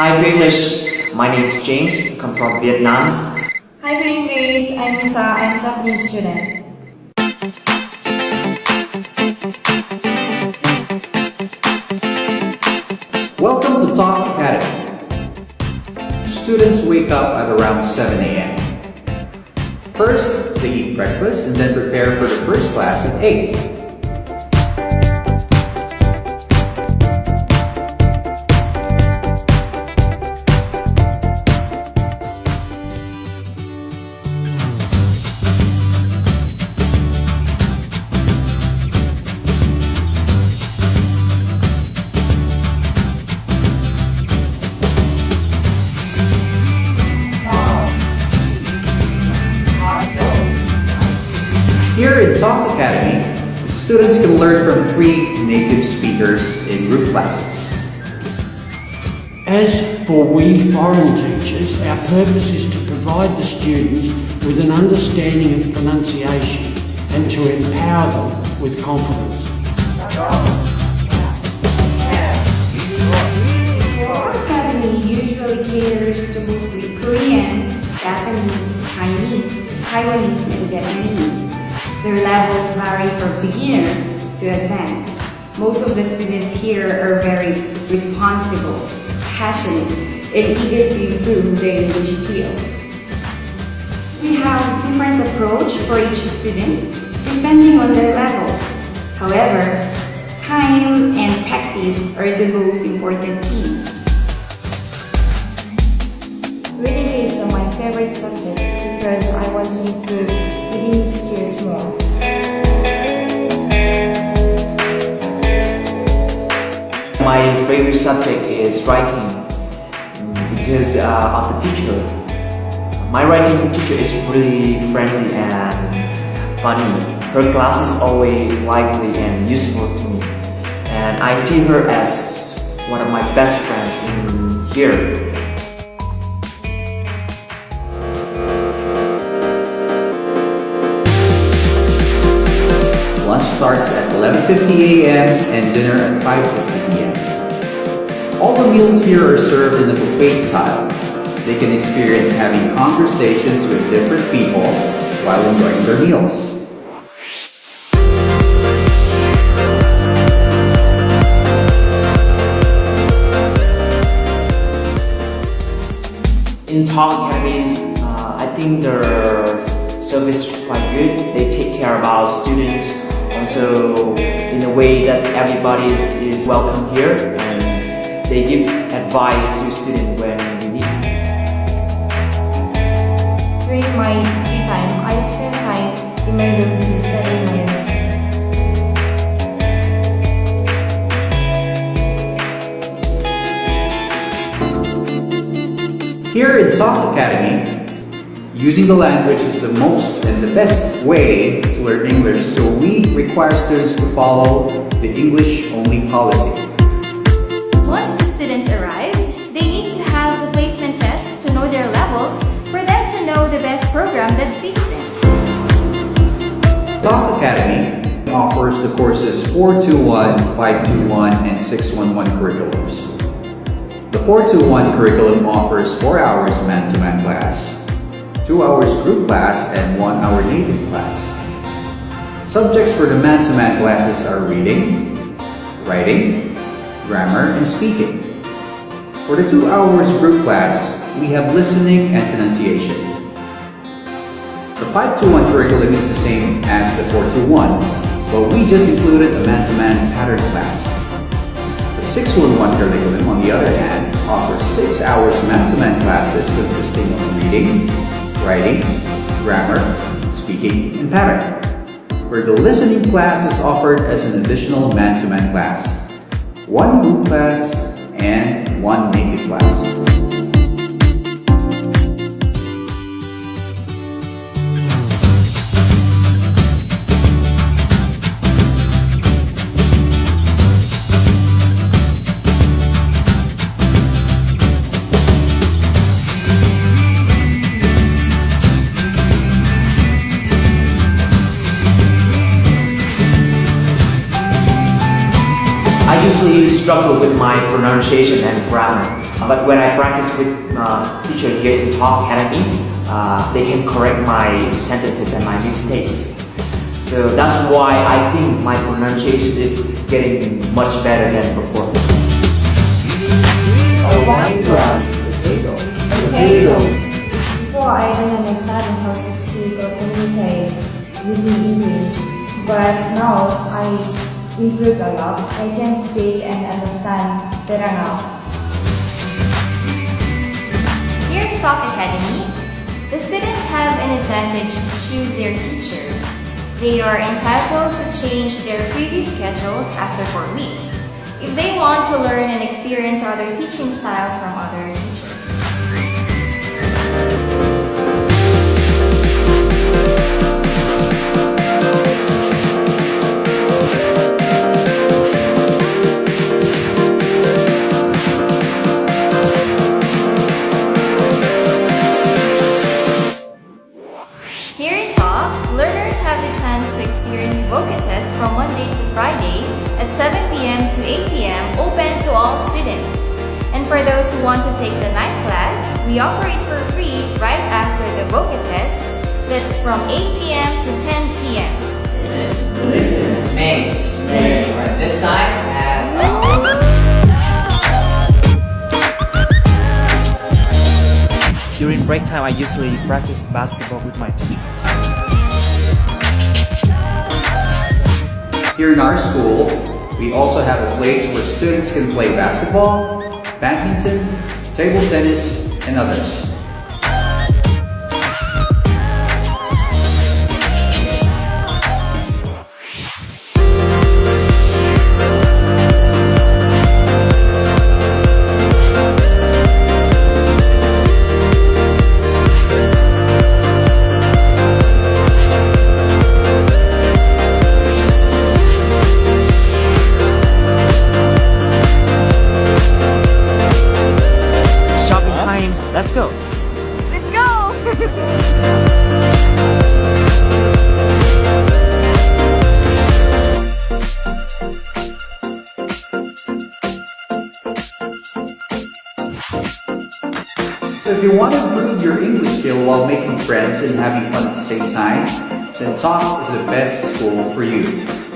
Hi English, my name is James, I come from Vietnam. Hi, good English. I'm Lisa. I'm a Japanese student. Welcome to Talk Academy. Students wake up at around 7 a.m. First, they eat breakfast and then prepare for the first class at 8. Here in Talk Academy, students can learn from three native speakers in group classes. As for we foreign teachers, our purpose is to provide the students with an understanding of pronunciation and to empower them with confidence. Our academy usually caters to mostly Koreans, Japanese, Chinese, Taiwanese, and Vietnamese. Their levels vary from beginner to advanced. Most of the students here are very responsible, passionate, and eager to improve their English skills. We have different approach for each student depending on their levels. However, time and practice are the most important keys. Reading is my favorite subject favorite subject is writing because uh, of the teacher. My writing teacher is really friendly and funny. Her class is always lively and useful to me. And I see her as one of my best friends in here. Lunch starts at 11.50 a.m. and dinner at 5.50 p.m. All the meals here are served in the buffet style. They can experience having conversations with different people while enjoying their meals. In Talk Academies, uh, I think their service is quite good. They take care about students also in a way that everybody is, is welcome here and they give advice to students when we need. During my free time, I spend time in my room to study my lesson. Here in Talk Academy, using the language is the most and the best way to learn English, so we require students to follow the English-only policy. Students arrive, they need to have the placement test to know their levels for them to know the best program that fits them. Talk Academy offers the courses 421, 521, and 611 curriculums. The 421 curriculum offers 4 hours man-to-man class, 2 hours group class, and 1 hour native class. Subjects for the man-to-man classes are reading, writing, grammar, and speaking. For the 2 hours group class, we have listening and pronunciation. The 521 curriculum is the same as the 421, but we just included a man-to-man pattern class. The 611 curriculum, on the other hand, offers 6 hours man-to-man classes consisting of reading, writing, grammar, speaking, and pattern. Where the listening class is offered as an additional man-to-man class, one group class, and one native class. Usually struggle with my pronunciation and grammar. But when I practice with uh, teacher here in Talk Academy, uh, they can correct my sentences and my mistakes. So that's why I think my pronunciation is getting much better than before. One plus potato. Potato. Before I didn't understand how to speak or communicate using English, but now I improved a lot. I can speak and understand better now. Here in Talk Academy, the students have an advantage to choose their teachers. They are entitled to change their previous schedules after four weeks if they want to learn and experience other teaching styles from other experience VOCA test from Monday to Friday at 7 p.m. to 8 p.m. open to all students. And for those who want to take the night class, we offer it for free right after the VOCA test that's from 8 p.m. to 10 p.m. Makes. Alright, this side and During break time, I usually practice basketball with my teacher. Here in our school, we also have a place where students can play basketball, badminton, table tennis, and others. If you want to improve your English skill while making friends and having fun at the same time, then Talk is the best school for you.